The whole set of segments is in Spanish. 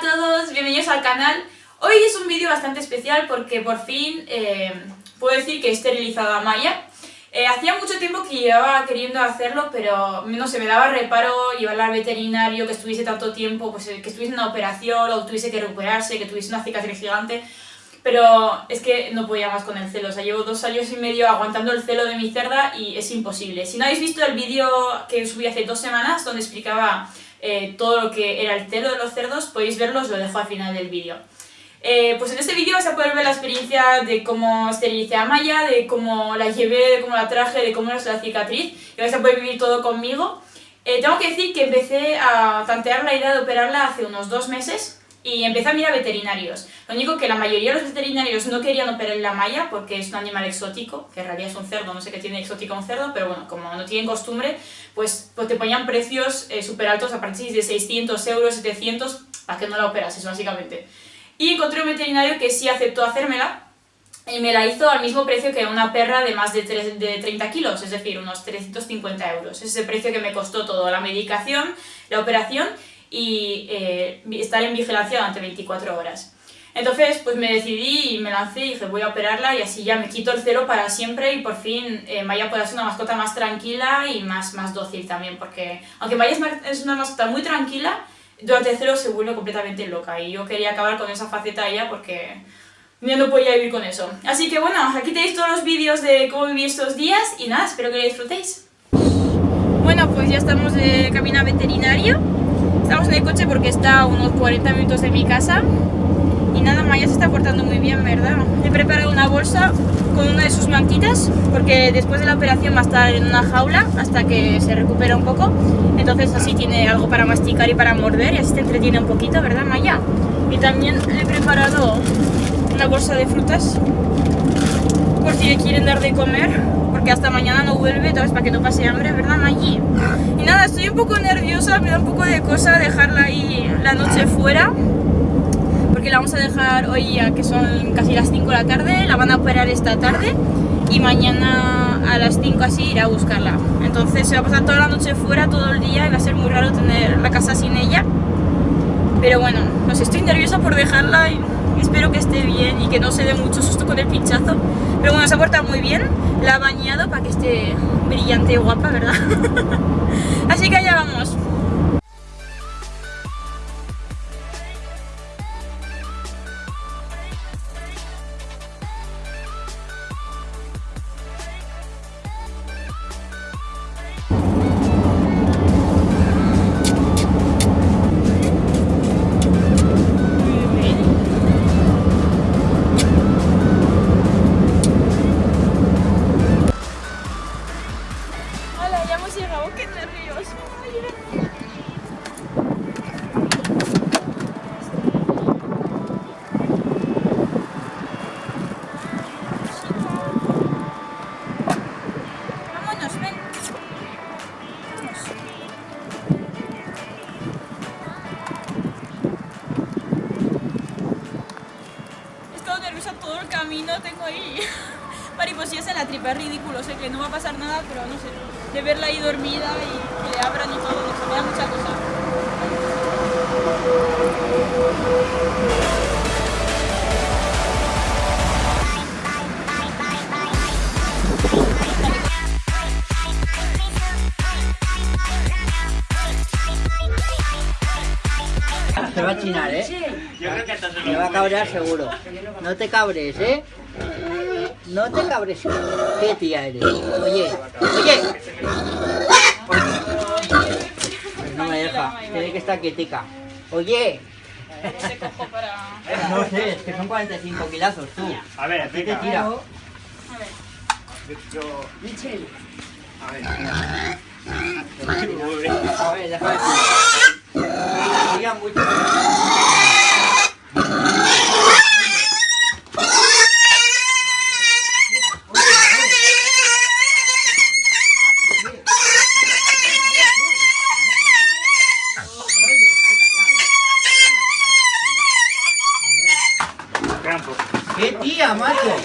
todos, bienvenidos al canal. Hoy es un vídeo bastante especial porque por fin eh, puedo decir que he esterilizado a Maya. Eh, hacía mucho tiempo que llevaba queriendo hacerlo, pero no se me daba reparo llevarla al veterinario, que estuviese tanto tiempo, pues eh, que estuviese en una operación o tuviese que recuperarse, que tuviese una cicatriz gigante. Pero es que no podía más con el celo, o sea, llevo dos años y medio aguantando el celo de mi cerda y es imposible. Si no habéis visto el vídeo que subí hace dos semanas, donde explicaba eh, todo lo que era el celo de los cerdos, podéis verlo, os lo dejo al final del vídeo. Eh, pues en este vídeo vais a poder ver la experiencia de cómo esterilicé a Maya, de cómo la llevé, de cómo la traje, de cómo es la cicatriz, y vais a poder vivir todo conmigo. Eh, tengo que decir que empecé a tantear la idea de operarla hace unos dos meses, y empecé a mirar veterinarios. Lo único que la mayoría de los veterinarios no querían operar la malla porque es un animal exótico, que en realidad es un cerdo, no sé qué tiene exótico un cerdo, pero bueno, como no tienen costumbre, pues, pues te ponían precios eh, súper altos a partir de 600 euros, 700, para que no la operases básicamente. Y encontré un veterinario que sí aceptó hacérmela, y me la hizo al mismo precio que una perra de más de, de 30 kilos, es decir, unos 350 euros. Es el precio que me costó todo, la medicación, la operación y eh, estar en vigilancia durante 24 horas. Entonces, pues me decidí y me lancé y dije, voy a operarla y así ya me quito el celo para siempre y por fin eh, Maya pueda ser una mascota más tranquila y más, más dócil también, porque aunque Maya es una mascota muy tranquila, durante el celo se vuelve completamente loca y yo quería acabar con esa faceta de ella porque ya no podía vivir con eso. Así que bueno, aquí tenéis todos los vídeos de cómo viví estos días y nada, espero que lo disfrutéis. Bueno, pues ya estamos de camino a veterinario. Estamos en el coche porque está a unos 40 minutos de mi casa y nada, Maya se está portando muy bien, ¿verdad? He preparado una bolsa con una de sus manquitas porque después de la operación va a estar en una jaula hasta que se recupera un poco entonces así tiene algo para masticar y para morder y así te entretiene un poquito, ¿verdad Maya? Y también he preparado una bolsa de frutas por si le quieren dar de comer porque hasta mañana no vuelve, entonces para que no pase hambre, ¿verdad Maggie? Y nada, estoy un poco nerviosa, me da un poco de cosa dejarla ahí la noche fuera porque la vamos a dejar hoy ya que son casi las 5 de la tarde, la van a operar esta tarde y mañana a las 5 así iré a buscarla. Entonces se va a pasar toda la noche fuera, todo el día y va a ser muy raro tener la casa sin ella. Pero bueno, no sé, estoy nerviosa por dejarla y espero que esté bien y que no se dé mucho susto con el pinchazo. Pero bueno, se ha portado muy bien, la ha bañado para que esté brillante y guapa, ¿verdad? Así que allá vamos. Camino tengo ahí mariposillas en la tripa, es ridículo, sé que no va a pasar nada, pero no sé, de verla ahí dormida y que le abran y todo, no me da mucha cosa. Se va a chinar, ¿eh? Yo creo que hasta se lo Me va a cabrear seguro. No te cabres, ¿eh? No te cabres. ¿Qué tía eres? Oye, oye. Pues no me deja. Tiene que estar quietica. Oye. No sé, es que son 45 kilazos tú. A ver, ¿qué te tira? A ver. Michel. A ver. A ver, déjame. Tira mucho. ¿Qué tía? Vaya.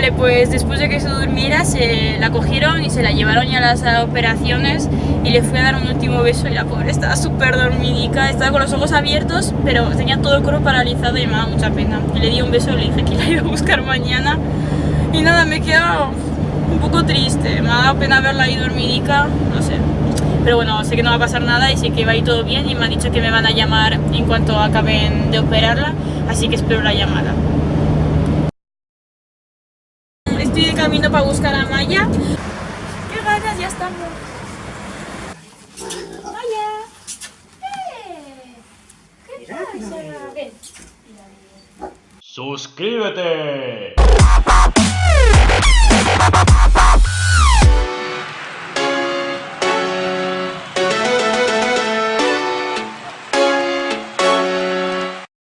Vale, pues después de que se durmiera, se la cogieron y se la llevaron ya a las operaciones y le fui a dar un último beso y la pobre estaba súper dormidica, estaba con los ojos abiertos, pero tenía todo el cuerpo paralizado y me daba mucha pena. Y le di un beso y le dije que la iba a buscar mañana y nada, me he quedado un poco triste, me ha dado pena verla ahí dormidica, no sé. Pero bueno, sé que no va a pasar nada y sé que va a ir todo bien y me han dicho que me van a llamar en cuanto acaben de operarla, así que espero la llamada. Estoy de camino para buscar a Maya. ¡Qué ganas! Ya estamos. Maya. ¡Eh! ¿Qué pasa? Ven. ¡Suscríbete!